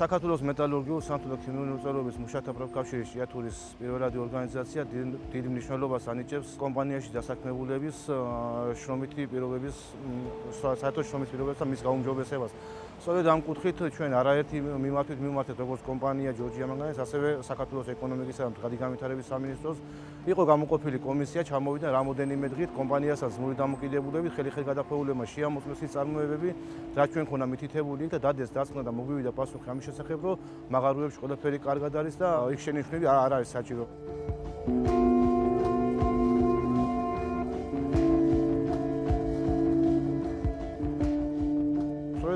საქართველოს მეტალურგიულ სამთო და ქიმიური უწყებების მუშათა პროფკავშირის ჭიათურის პირველადი ორგანიზაცია დიდ მნიშვნელობას ანიჭებს კომპანიაში დასაქმებულების შრომითი პირობების საერთო შრომის პირობებს და მის გაუმჯობესებას. სწორედ ამ კუთხით ჩვენ არაერთი მიმართვით მიმართეთ როგორც კომპანია ჯორჯია მანგანეს, ასევე საქართველოს ეკონომიკისა და მდგრადი განვითარების სამინისტროს იყო გამოყოფილი კომისია, ჩამოვიდა რამოდენიმე დღით კომპანიასაც ნული დამოკიდებულებით, ხელი-ხელი გადახვეულებმა შეამოწმეს ის წარმოებები, რაც ჩვენ ქონა მითითებული და დადეს დასკვნა და მოგვივიდა პასუხი ამის შესახებ, რომ მაღაროებში ყველაფერი კარგად არის და იქ შენიშვნები არ არის საჭირო.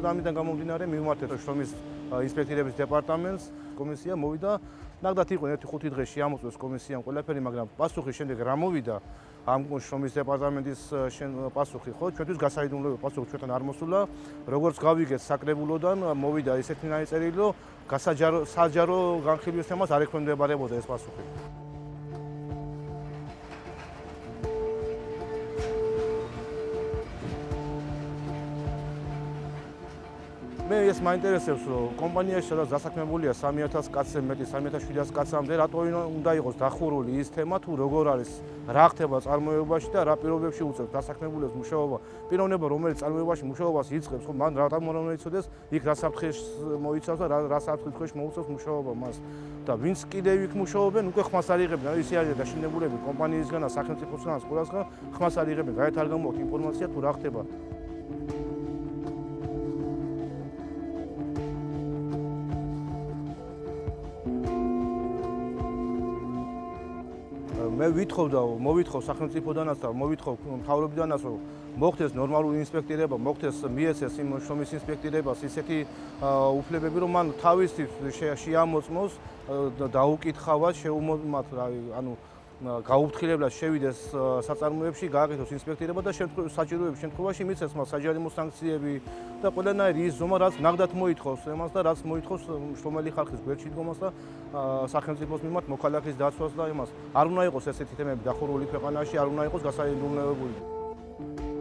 სწორედ ამიდან გამომდინარე მივმართეთ შრომის ინსპექტორების დეპარტამენტს. კომისია მოვიდა. ნახდათ იყო 1-5 დღე შეამოწმეს კომისიამ ყველაფერი მაგრამ პასუხი შემდეგ რა მოვიდა? ამ შრომის დეპარტამენტის პასუხი ხო? ჩვენთვის გასაიდუმლოა პასუხი ჩვენთან არ მოსულა. როგორც გავიგეთ საკრებულოდან მოვიდა ისეთი ნაიწერილი რომ გასაჯარო საჯარო განხილვის თემას არ ექვემდებარებოდა ეს პასუხი მე ეს მაინტერესებს რომ კომპანიაში სადაც დასაქმებულია 3000 კაცზე მეტი 3700 კაცამდე რატო უნდა იყოს დახურული ის თემა თუ როგორ არის რა ხდება წარმოებაში და რა პირობებში უწევს დასაქმებულებს მუშაობა? პიროვნება რომელიც წარმოებაში მუშაობას იწყებს ხო? მან რატომ იცოდეს იქ რა საფრთხეს მოიცავს და რა საფრთხის ქვეშ მოუწევს მუშაობა მას? და ვინც კიდევ იქ მუშაობენ უკვე ხმას არიღებენ ისე არის დაშინებულები კომპანიისგან და სახელმწიფოსგან ყველასგან ხმას არ გამოაქვს ინფორმაცია თუ რა ხდება მე ვითხოვდა მოვითხოვ სახელმწიფოდანაც და მოვითხოვ მთავრობიდანაც რომ მოხდეს ნორმალური ინსპექტირება, მოხდეს მიეცეს იმ შრომის ინსპექტირებას ისეთი უფლებები რომ მან თავისი შეამოწმოს დაუკითხავად შეუმოთ ანუ გაუფრთხილებლად შევიდეს საწარმოებში, გააკეთოს ინსპექტირება და საჭიროების შემთხვევაში მიცეს მას საჯარიმო სანქციები და ყველანაირი ის ზომა რაც ნახდათ მოითხოვს εμას და რაც მოითხოვს შრომელი ხალხის გვერდში დგომას და სახელმწიფოს მიმართ მოქალაქის დაცვას და იმას. არ უნდა იყოს ესეთი თემები დახურული ქვეყანაში, არ უნდა იყოს გასაიდუმლოებული.